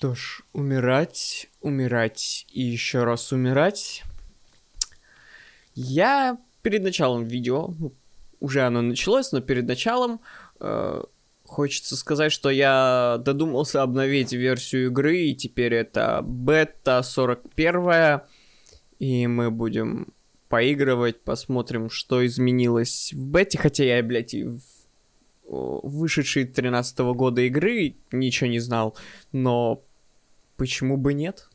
Что ж, умирать, умирать и еще раз умирать. Я перед началом видео, ну, уже оно началось, но перед началом э, хочется сказать, что я додумался обновить версию игры, и теперь это бета 41, и мы будем поигрывать, посмотрим, что изменилось в бете, хотя я, блядь, и в вышедшей 13 -го года игры ничего не знал, но почему бы нет?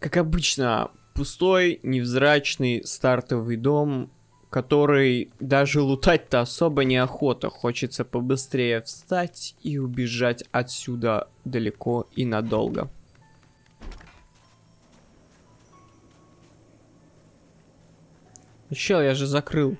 Как обычно, пустой, невзрачный стартовый дом, который даже лутать-то особо неохота. Хочется побыстрее встать и убежать отсюда далеко и надолго. Чел, я же закрыл.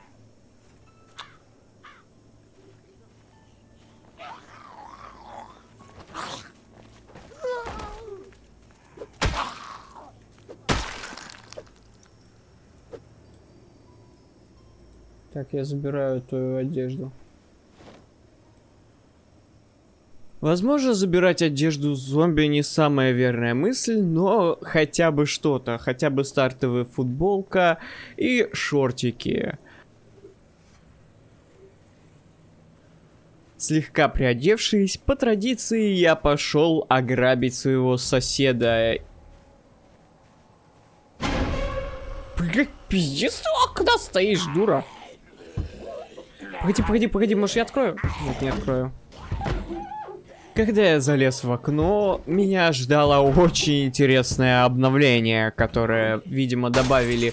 Так, я забираю твою одежду. Возможно, забирать одежду зомби не самая верная мысль, но хотя бы что-то, хотя бы стартовая футболка и шортики. Слегка приодевшись, по традиции я пошел ограбить своего соседа. Блять, пиздец, куда стоишь, дура? Погоди, погоди, погоди, может я открою? Нет, не открою. Когда я залез в окно, меня ждало очень интересное обновление, которое, видимо, добавили э,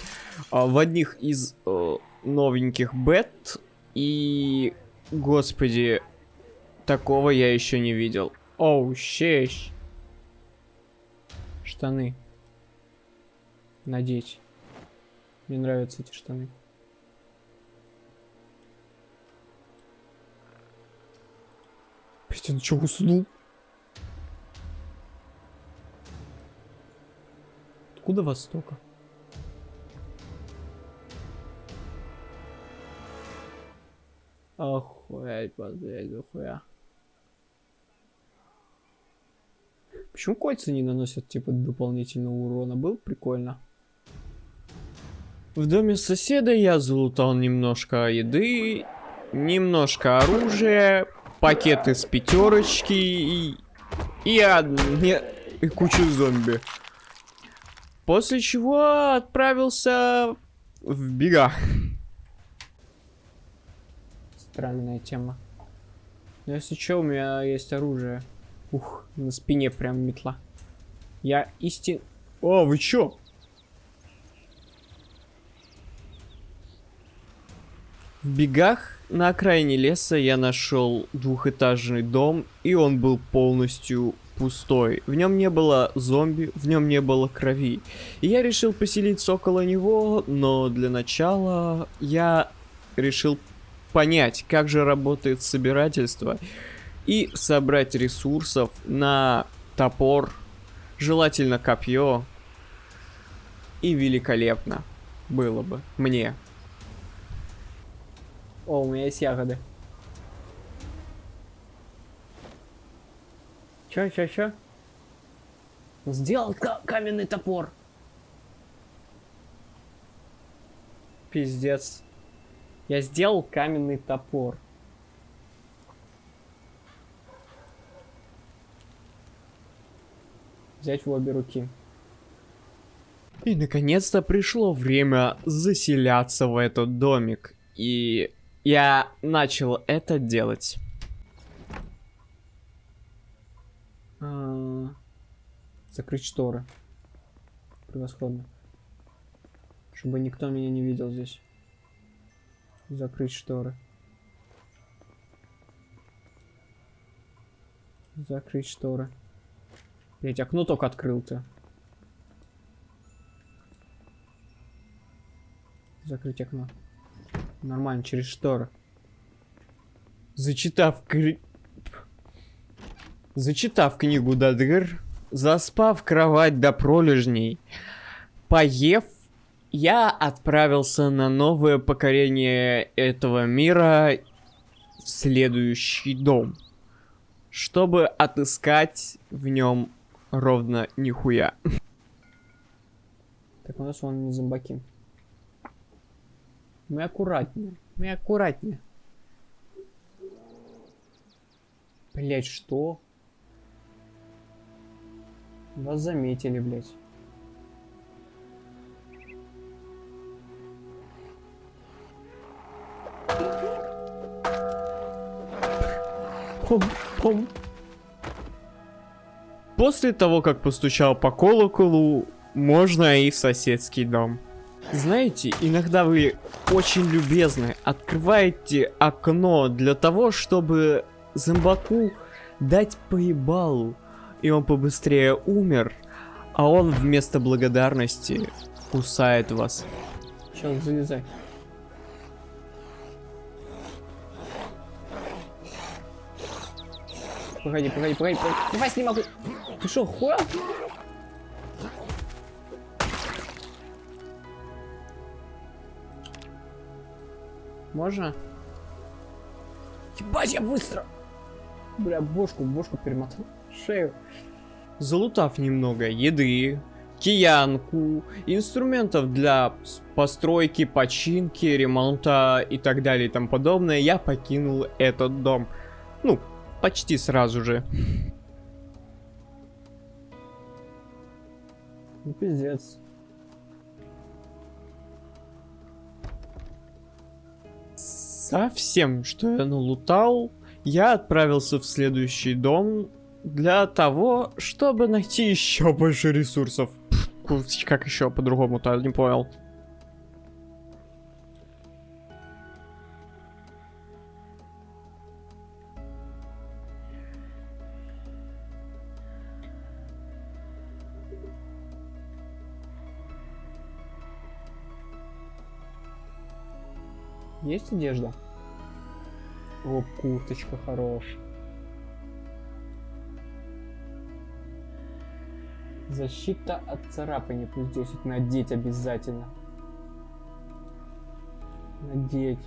в одних из э, новеньких бет. И, господи, такого я еще не видел. Оу, oh, щещ. Штаны. Надеть. Мне нравятся эти штаны. Блять, он что, уснул? Откуда востока? Охуеть, блядь, дохуя. Почему кольца не наносят, типа, дополнительного урона? Был прикольно. В доме соседа я залутал немножко еды, немножко оружия, пакеты с пятерочки и, и, одни, и кучу зомби. После чего отправился в бега. Странная тема. Но если что, у меня есть оружие. Ух, на спине прям метла. Я истин... О, вы чё? В бегах на окраине леса я нашел двухэтажный дом, и он был полностью пустой. В нем не было зомби, в нем не было крови. И я решил поселиться около него, но для начала я решил понять, как же работает собирательство и собрать ресурсов на топор, желательно копье. И великолепно было бы мне. О, у меня есть ягоды. Чё, чё, чё? Сделал каменный топор. Пиздец. Я сделал каменный топор. Взять в обе руки. И наконец-то пришло время заселяться в этот домик. И я начал это делать. А, закрыть шторы. Превосходно. Чтобы никто меня не видел здесь. Закрыть шторы. Закрыть шторы. Блять, окно только открыл-то. Закрыть окно. Нормально, через шторы. Зачитав кри... Зачитав книгу Дадгр, заспав кровать до пролежней, поев, я отправился на новое покорение этого мира в следующий дом. чтобы отыскать в нем ровно нихуя. Так, у нас вон зомбаки. Мы аккуратнее. Мы аккуратнее. Блять, что? Вас заметили, блять. Пом-пом. После того, как постучал по колоколу, можно и в соседский дом. Знаете, иногда вы очень любезны, открываете окно для того, чтобы зомбаку дать поебалу, и он побыстрее умер, а он вместо благодарности кусает вас. Сейчас залезай. Погоди, погоди, погоди, погоди. Не могу. Ты что, хуя? Можно? Ебать, я быстро! Бля, бошку, бошку перемотал. Шею. Залутав немного еды, киянку, инструментов для постройки, починки, ремонта и так далее и тому подобное, я покинул этот дом. Ну, почти сразу же. Ну, пиздец. Со всем, что я налутал, я отправился в следующий дом для того, чтобы найти еще больше ресурсов. Как еще по-другому-то, не понял. Есть одежда? О, курточка хорошая. Защита от царапания плюс 10. Надеть обязательно. Надеть.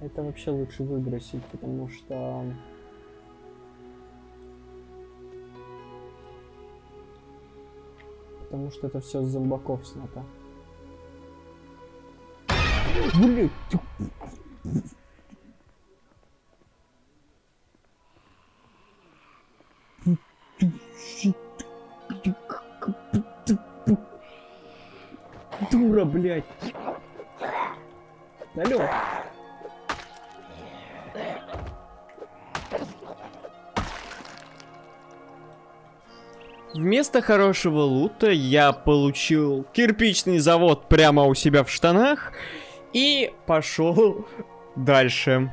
Это вообще лучше выбросить, потому что... Потому что это все с зомбаков снято. Блять. Дура, блядь. Алло. Вместо хорошего лута я получил кирпичный завод прямо у себя в штанах и пошел дальше.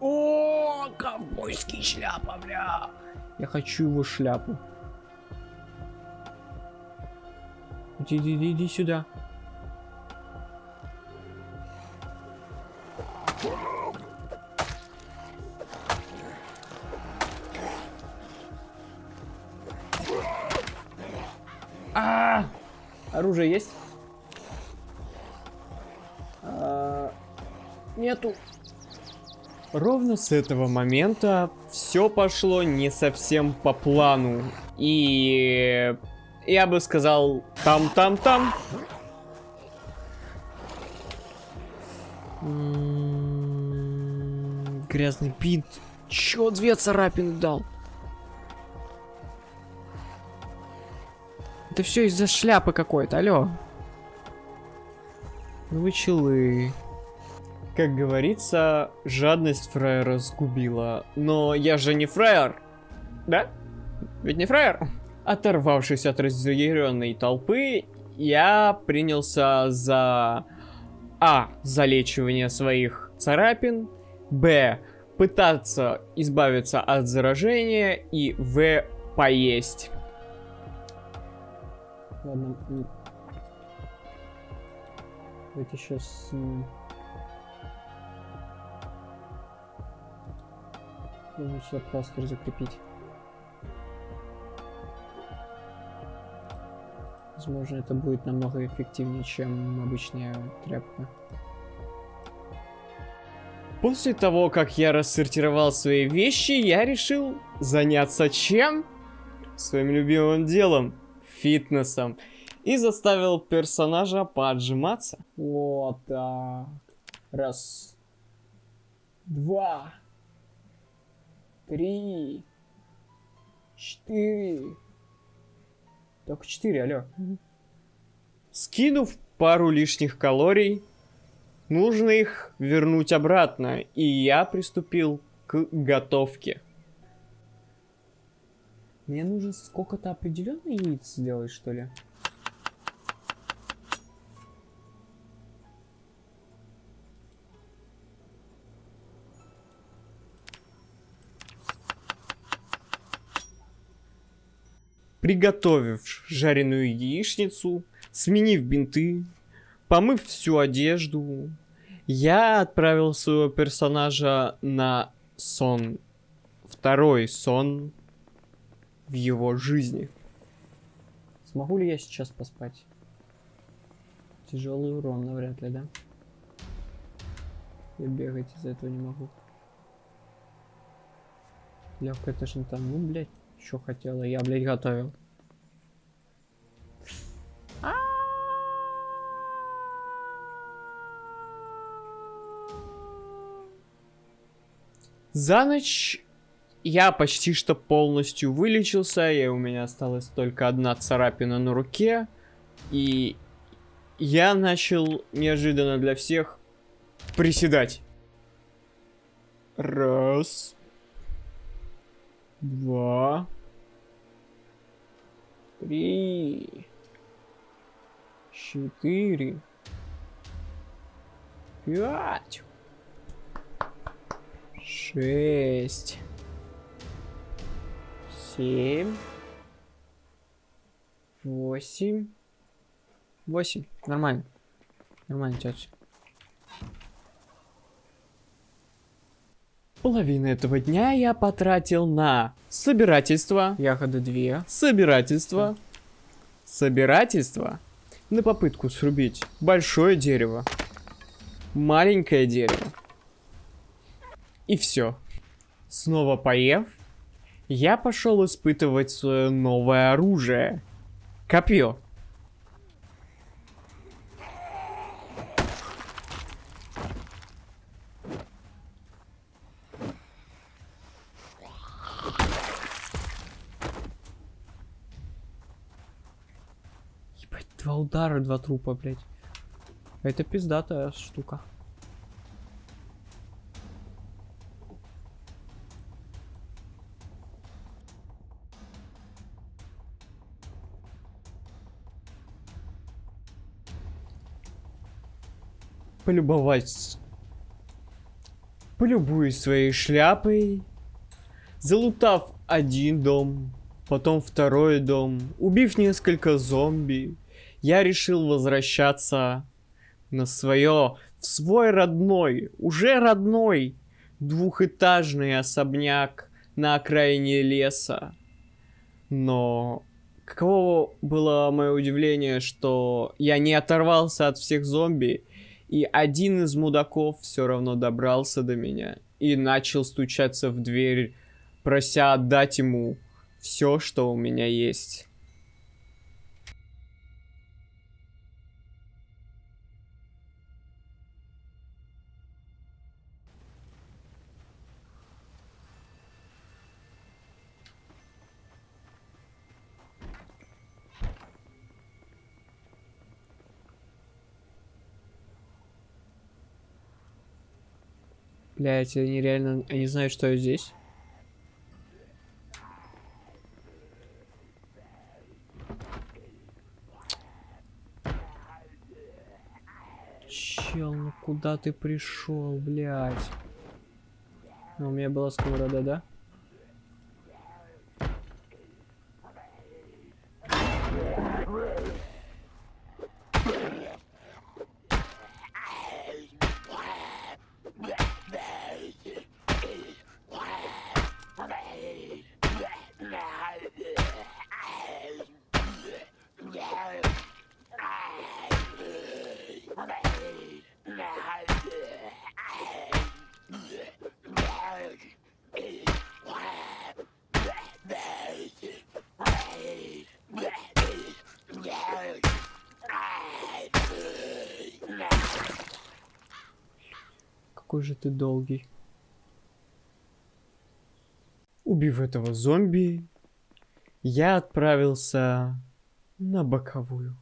О, ковбойский шляпа, бля. Я хочу его шляпу. Иди, иди, иди сюда. Ровно с этого момента все пошло не совсем по плану. И я бы сказал там-там-там. М-м-м, грязный пинт. Чё две царапины дал? Это все из-за шляпы какой-то, алло. Ну вы челы. Как говорится, жадность фраера сгубила. Но я же не фраер. Да? Ведь не фраер? Оторвавшись от разъяренной толпы, я принялся за... А. Залечивание своих царапин. Б. Пытаться избавиться от заражения. И В. Поесть. Ладно. Давайте сейчас... Нужно сюда пластырь закрепить. Возможно, это будет намного эффективнее, чем обычная тряпка. После того, как я рассортировал свои вещи, я решил заняться чем? Своим любимым делом. Фитнесом. И заставил персонажа поджиматься. Вот так. Раз. Два. Три. Четыре. Только четыре, алло. Скинув пару лишних калорий, нужно их вернуть обратно, и я приступил к готовке. Мне нужно сколько-то определенных яиц сделать, что ли? Приготовив жареную яичницу, сменив бинты, помыв всю одежду, я отправил своего персонажа на сон. Второй сон в его жизни. Смогу ли я сейчас поспать? Тяжелый урон, навряд ли, да? Я бегать из этого не могу. Легкая тошнота. Ну, блядь. Что хотела? Я, блядь, готовил. За ночь я почти что полностью вылечился, и у меня осталась только одна царапина на руке. И я начал неожиданно для всех приседать. Раз два, три, четыре, пять, шесть, семь, восемь, восемь. Нормально. Нормально, тетя. Половину этого дня я потратил на собирательство. Ягоды две. Собирательство. Собирательство. На попытку срубить большое дерево. Маленькое дерево. И все. Снова поев, я пошел испытывать свое новое оружие. Копье. Два удара, два трупа, блядь. Это пиздатая штука. Полюбовать. Полюбуюсь своей шляпой. Залутав один дом, потом второй дом, убив несколько зомби, я решил возвращаться на свое, в свой родной, уже родной двухэтажный особняк на окраине леса. Но каково было мое удивление, что я не оторвался от всех зомби, и один из мудаков все равно добрался до меня и начал стучаться в дверь, прося отдать ему все, что у меня есть. Блять, они реально... Они знают, что я здесь. Чел, ну куда ты пришел, блядь? Ну, у меня была сковорода, да? Какой же ты долгий. Убив этого зомби, я отправился на боковую.